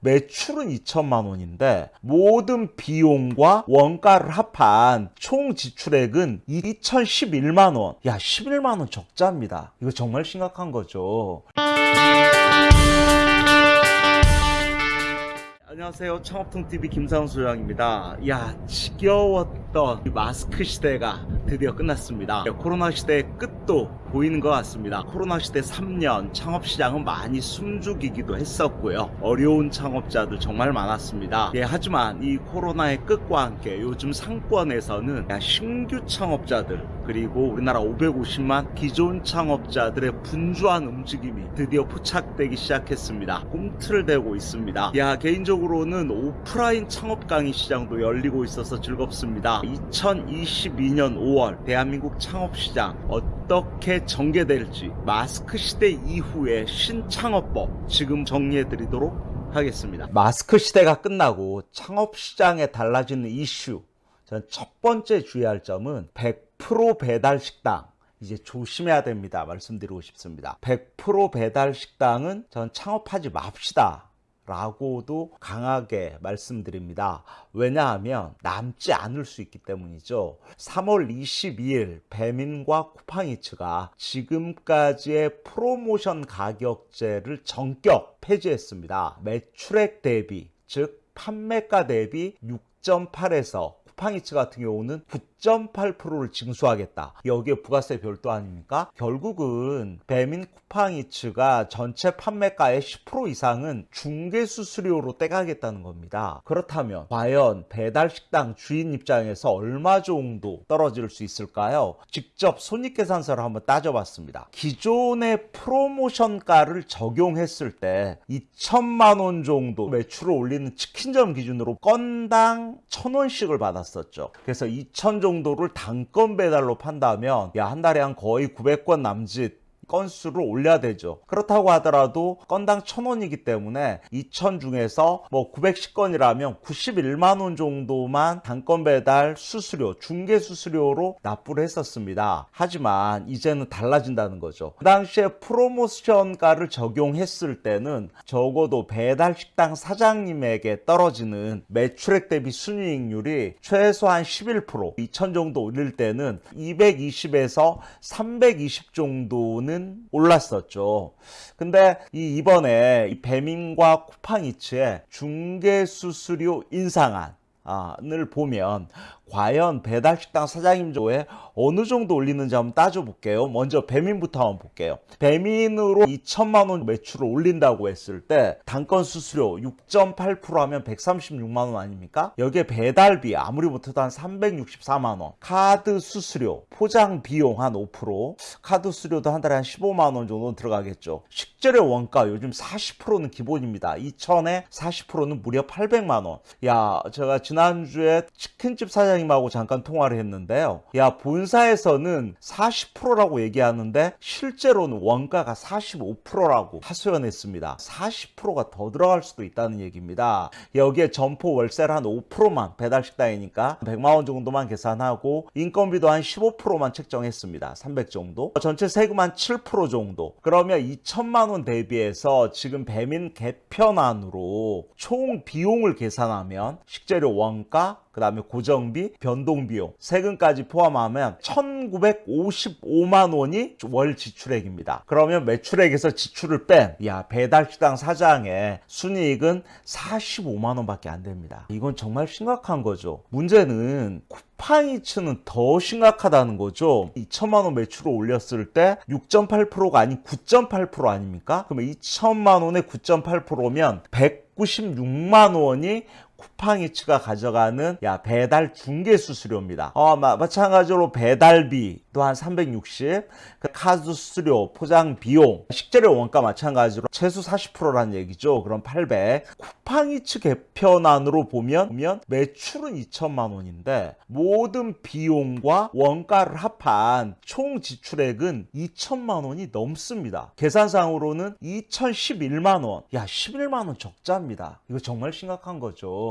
매출은 2천만 원인데 모든 비용과 원가를 합한 총 지출액은 2,011만 원. 야, 11만 원 적자입니다. 이거 정말 심각한 거죠. 안녕하세요. 창업통TV 김상훈 소장입니다. 야, 지겨웠던 이 마스크 시대가 드디어 끝났습니다. 코로나 시대의 끝도 보이는 것 같습니다. 코로나 시대 3년 창업시장은 많이 숨죽이기도 했었고요. 어려운 창업자들 정말 많았습니다. 예, 하지만 이 코로나의 끝과 함께 요즘 상권에서는 야, 신규 창업자들 그리고 우리나라 550만 기존 창업자들의 분주한 움직임이 드디어 포착되기 시작했습니다. 꿈틀을 대고 있습니다. 야, 개인적으로 는 오프라인 창업 강의 시장도 열리고 있어서 즐겁습니다. 2022년 5월 대한민국 창업 시장 어떻게 전개될지 마스크 시대 이후의 신창업법 지금 정리해 드리도록 하겠습니다. 마스크 시대가 끝나고 창업 시장에 달라지는 이슈 전 첫 번째 주의할 점은 100% 배달 식당 이제 조심해야 됩니다. 말씀드리고 싶습니다. 100% 배달 식당은 전 창업하지 맙시다. 라고도 강하게 말씀드립니다. 왜냐하면 남지 않을 수 있기 때문이죠. 3월 22일 배민과 쿠팡이츠가 지금까지의 프로모션 가격제를 전격 폐지했습니다. 매출액 대비, 즉 판매가 대비 6.8에서 쿠팡이츠 같은 경우는 9.8%를 징수하겠다. 여기에 부가세 별도 아닙니까? 결국은 배민 쿠팡이츠가 전체 판매가의 10% 이상은 중개 수수료로 떼가겠다는 겁니다. 그렇다면 과연 배달 식당 주인 입장에서 얼마 정도 떨어질 수 있을까요? 직접 손익계산서를 한번 따져봤습니다. 기존의 프로모션가를 적용했을 때 2천만 원 정도 매출을 올리는 치킨점 기준으로 건당 1,000원씩을 받았었죠. 그래서 2천 정도 를 단건 배달로 판다면 야 한 달에 한 거의 900건 남짓 건수를 올려야 되죠. 그렇다고 하더라도 건당 1000원이기 때문에 2000 중에서 뭐 910건이라면 91만 원 정도만 단건 배달 수수료, 중개 수수료로 납부를 했었습니다. 하지만 이제는 달라진다는 거죠. 그 당시에 프로모션가를 적용했을 때는 적어도 배달 식당 사장님에게 떨어지는 매출액 대비 순이익률이 최소한 11%, 2000 정도 올릴 때는 220에서 320 정도는 올랐었죠. 근데 이 이번에 이 배민과 쿠팡이츠의 중개 수수료 인상안 을 보면 과연 배달식당 사장님 조에 어느 정도 올리는지 한번 따져볼게요. 먼저 배민부터 한번 볼게요. 배민으로 2천만 원 매출을 올린다고 했을 때 단건 수수료 6.8% 하면 136만 원 아닙니까? 여기에 배달비 아무리 못해도 한 364만 원 카드 수수료 포장 비용 한 5% 카드 수수료도 한 달에 한 15만 원 정도 들어가겠죠. 식재료 원가 요즘 40%는 기본입니다. 2천에 40%는 무려 800만 원. 야 제가 지난주에 치킨집 사장님 사장님하고 잠깐 통화를 했는데요. 야, 본사에서는 40%라고 얘기하는데 실제로는 원가가 45%라고 하소연했습니다. 40%가 더 들어갈 수도 있다는 얘기입니다. 여기에 점포 월세를 한 5%만 배달식당이니까 100만 원 정도만 계산하고 인건비도 한 15%만 책정했습니다. 300 정도. 전체 세금 한 7% 정도. 그러면 2천만 원 대비해서 지금 배민 개편안으로 총 비용을 계산하면 식재료 원가 그 다음에 고정비, 변동비용, 세금까지 포함하면 1955만 원이 월 지출액입니다. 그러면 매출액에서 지출을 뺀, 야, 배달식당 사장의 순이익은 45만 원밖에 안 됩니다. 이건 정말 심각한 거죠. 문제는 쿠팡이츠는 더 심각하다는 거죠. 2천만 원 매출을 올렸을 때 6.8%가 아닌 9.8% 아닙니까? 그러면 2천만 원에 9.8%면 196만 원이 쿠팡이츠가 가져가는 야 배달 중개 수수료입니다. 어, 마, 마찬가지로 배달비도 한 360, 그 카드 수수료, 포장 비용, 식재료 원가 마찬가지로 최소 40%라는 얘기죠. 그럼 800. 쿠팡이츠 개편안으로 보면, 보면 매출은 2천만 원인데 모든 비용과 원가를 합한 총 지출액은 2천만 원이 넘습니다. 계산상으로는 2,011만 원. 야, 11만 원 적자입니다. 이거 정말 심각한 거죠.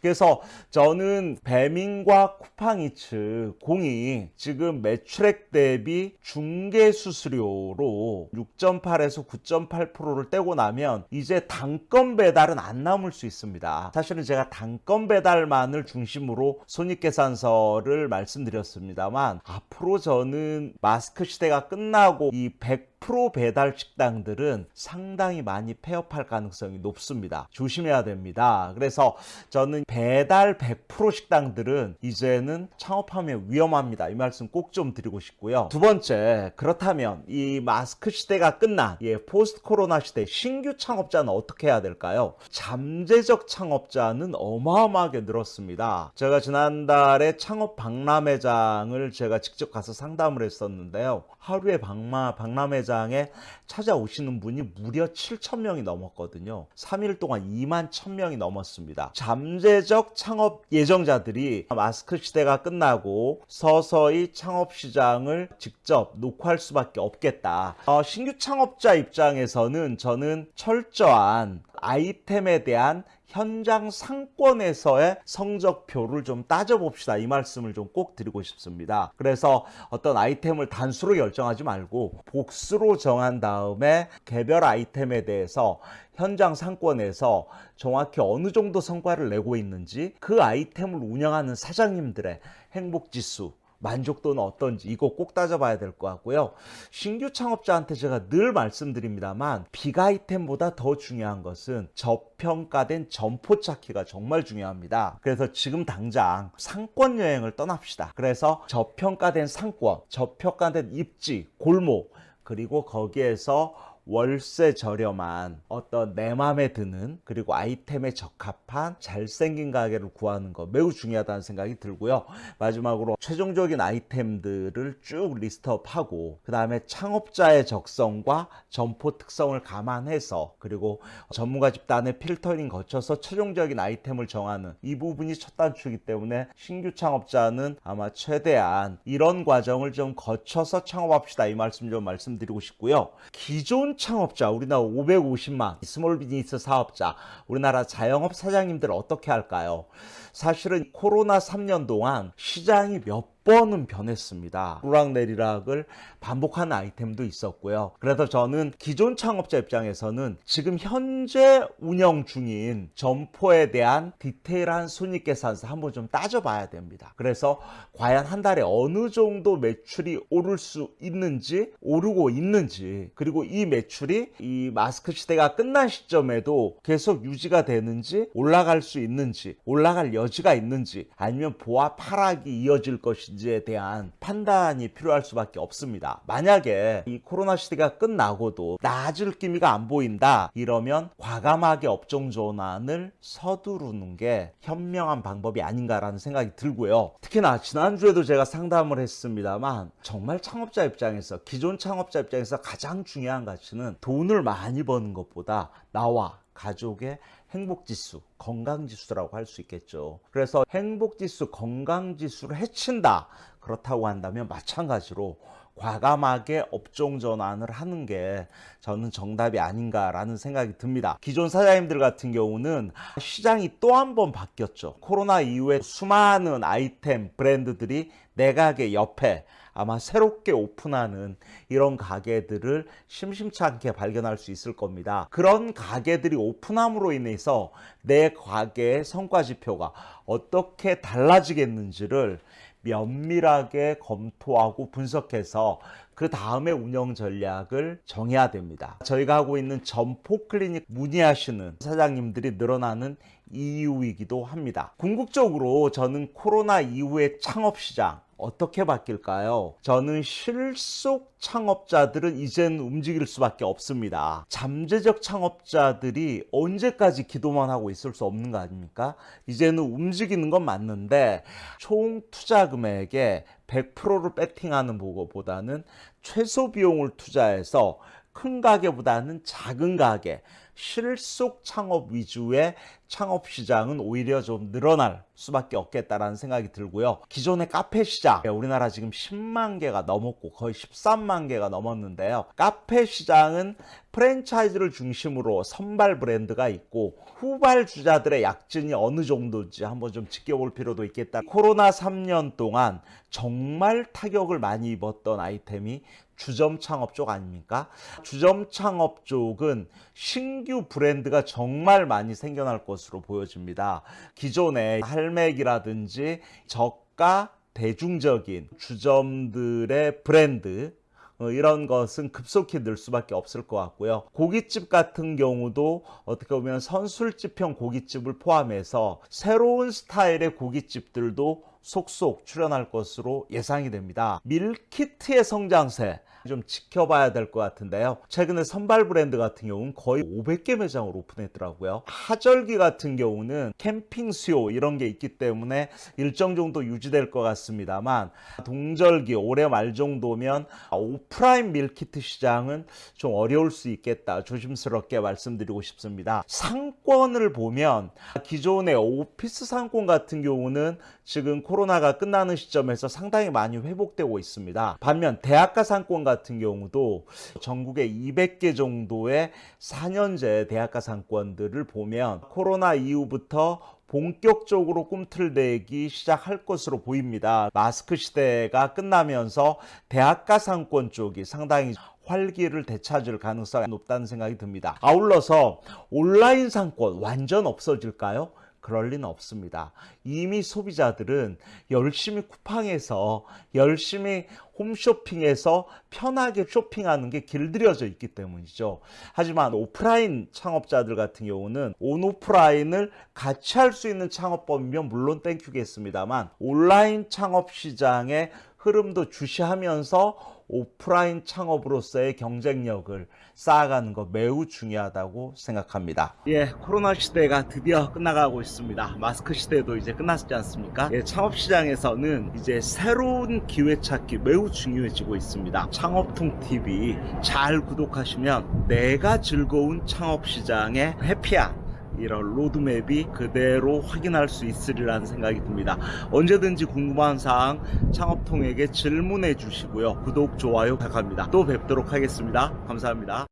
그래서 저는 배민과 쿠팡이츠 공이 지금 매출액 대비 중개 수수료로 6.8에서 9.8%를 떼고 나면 이제 단건 배달은 안 남을 수 있습니다. 사실은 제가 단건 배달만을 중심으로 손익계산서를 말씀드렸습니다만 앞으로 저는 마스크 시대가 끝나고 이100% 배달 식당들은 상당히 많이 폐업할 가능성이 높습니다. 조심해야 됩니다. 그래서 저는 배달 100% 식당들은 이제는 창업하면 위험합니다. 이 말씀 꼭 좀 드리고 싶고요. 두 번째, 그렇다면 이 마스크 시대가 끝난 예, 포스트 코로나 시대 신규 창업자는 어떻게 해야 될까요? 잠재적 창업자는 어마어마하게 늘었습니다. 제가 지난달에 창업 박람회장을 제가 직접 가서 상담을 했었는데요. 하루에 박마, 박람회 장에 찾아오시는 분이 무려 7천 명이 넘었거든요. 3일 동안 2만 1천 명이 넘었습니다. 잠재적 창업 예정자들이 마스크 시대가 끝나고 서서히 창업 시장을 직접 노크할 수밖에 없겠다. 어, 신규 창업자 입장에서는 저는 철저한 아이템에 대한 현장 상권에서의 성적표를 좀 따져봅시다. 이 말씀을 좀 꼭 드리고 싶습니다. 그래서 어떤 아이템을 단수로 결정하지 말고 복수로 정한 다음에 개별 아이템에 대해서 현장 상권에서 정확히 어느 정도 성과를 내고 있는지 그 아이템을 운영하는 사장님들의 행복지수 만족도는 어떤지 이거 꼭 따져봐야 될 것 같고요. 신규 창업자한테 제가 늘 말씀드립니다만 빅 아이템보다 더 중요한 것은 저평가된 점포 찾기가 정말 중요합니다. 그래서 지금 당장 상권 여행을 떠납시다. 그래서 저평가된 상권, 저평가된 입지, 골목 그리고 거기에서 월세 저렴한 어떤 내 맘에 드는 그리고 아이템에 적합한 잘생긴 가게를 구하는 거 매우 중요하다는 생각이 들고요. 마지막으로 최종적인 아이템들을 쭉 list up하고 그 다음에 창업자의 적성과 점포 특성을 감안해서 그리고 전문가 집단의 필터링 거쳐서 최종적인 아이템을 정하는 이 부분이 첫 단추이기 때문에 신규 창업자는 아마 최대한 이런 과정을 좀 거쳐서 창업합시다 이 말씀 좀 말씀드리고 싶고요. 기존 창업자, 우리나라 550만 small business 사업자, 우리나라 자영업 사장님들 어떻게 할까요? 사실은 코로나 3년 동안 시장이 몇 번은 변했습니다. 오락내리락을 반복하는 아이템도 있었고요. 그래서 저는 기존 창업자 입장에서는 지금 현재 운영 중인 점포에 대한 디테일한 손익 계산서 한번 좀 따져봐야 됩니다. 그래서 과연 한 달에 어느 정도 매출이 오를 수 있는지 오르고 있는지 그리고 이 매출이 이 마스크 시대가 끝난 시점에도 계속 유지가 되는지 올라갈 수 있는지 올라갈 여지가 있는지 아니면 보합 하락이 이어질 것 인지에 대한 판단이 필요할 수밖에 없습니다. 만약에 이 코로나 시대가 끝나고도 나아질 기미가 안 보인다 이러면 과감하게 업종 전환을 서두르는 게 현명한 방법이 아닌가라는 생각이 들고요. 특히나 지난주에도 제가 상담을 했습니다만 정말 창업자 입장에서 기존 창업자 입장에서 가장 중요한 가치는 돈을 많이 버는 것보다 나와 가족의 행복지수, 건강지수라고 할 수 있겠죠. 그래서 행복지수, 건강지수를 해친다. 그렇다고 한다면 마찬가지로 과감하게 업종 전환을 하는 게 저는 정답이 아닌가라는 생각이 듭니다. 기존 사장님들 같은 경우는 시장이 또 한 번 바뀌었죠. 코로나 이후에 수많은 아이템 브랜드들이 내 가게 옆에 아마 새롭게 오픈하는 이런 가게들을 심심치 않게 발견할 수 있을 겁니다. 그런 가게들이 오픈함으로 인해서 내 가게의 성과 지표가 어떻게 달라지겠는지를 면밀하게 검토하고 분석해서 그 다음에 운영 전략을 정해야 됩니다. 저희가 하고 있는 점포 클리닉 문의하시는 사장님들이 늘어나는 이유이기도 합니다. 궁극적으로 저는 코로나 이후의 창업시장 어떻게 바뀔까요? 저는 실속 창업자들은 이제는 움직일 수밖에 없습니다. 잠재적 창업자들이 언제까지 기도만 하고 있을 수 없는 거 아닙니까? 이제는 움직이는 건 맞는데 총 투자 금액에 100%를 배팅하는 보고보다는 최소 비용을 투자해서 큰 가게보다는 작은 가게 실속 창업 위주의 창업 시장은 오히려 좀 늘어날 수밖에 없겠다라는 생각이 들고요. 기존의 카페 시장, 우리나라 지금 10만 개가 넘었고 거의 13만 개가 넘었는데요. 카페 시장은 프랜차이즈를 중심으로 선발 브랜드가 있고 후발 주자들의 약진이 어느 정도인지 한번 좀 지켜볼 필요도 있겠다. 코로나 3년 동안 정말 타격을 많이 입었던 아이템이 주점 창업 쪽 아닙니까? 주점 창업 쪽은 신규 브랜드가 정말 많이 생겨날 것으로 보여집니다. 기존의 할맥이라든지 저가 대중적인 주점들의 브랜드 어, 이런 것은 급속히 늘 수밖에 없을 것 같고요. 고깃집 같은 경우도 어떻게 보면 선술집형 고깃집을 포함해서 새로운 스타일의 고깃집들도 속속 출현할 것으로 예상이 됩니다. 밀키트의 성장세 좀 지켜봐야 될 것 같은데요. 최근에 선발 브랜드 같은 경우는 거의 500개 매장을 오픈했더라고요. 하절기 같은 경우는 캠핑 수요 이런 게 있기 때문에 일정 정도 유지될 것 같습니다만 동절기 올해 말 정도면 오프라인 밀키트 시장은 좀 어려울 수 있겠다. 조심스럽게 말씀드리고 싶습니다. 상권을 보면 기존의 오피스 상권 같은 경우는 지금 코로나가 끝나는 시점에서 상당히 많이 회복되고 있습니다. 반면 대학가 상권 같은 경우도 전국에 200개 정도의 4년제 대학가 상권들을 보면 코로나 이후부터 본격적으로 꿈틀대기 시작할 것으로 보입니다. 마스크 시대가 끝나면서 대학가 상권 쪽이 상당히 활기를 되찾을 가능성이 높다는 생각이 듭니다. 아울러서 온라인 상권 완전 없어질까요? 그럴 리는 없습니다. 이미 소비자들은 열심히 쿠팡에서 열심히 홈쇼핑에서 편하게 쇼핑하는 게 길들여져 있기 때문이죠. 하지만 오프라인 창업자들 같은 경우는 온오프라인을 같이 할 수 있는 창업법이면 물론 땡큐겠습니다만 온라인 창업 시장의 흐름도 주시하면서 오프라인 창업으로서의 경쟁력을 쌓아가는 것 매우 중요하다고 생각합니다. 예, 코로나 시대가 드디어 끝나가고 있습니다. 마스크 시대도 이제 끝났지 않습니까? 예, 창업 시장에서는 이제 새로운 기회 찾기 매우 중요해지고 있습니다. 창업통 TV 잘 구독하시면 내가 즐거운 창업 시장의 해피한 이런 로드맵이 그대로 확인할 수 있으리라는 생각이 듭니다. 언제든지 궁금한 사항 창업통에게 질문해 주시고요. 구독, 좋아요 부탁합니다. 또 뵙도록 하겠습니다. 감사합니다.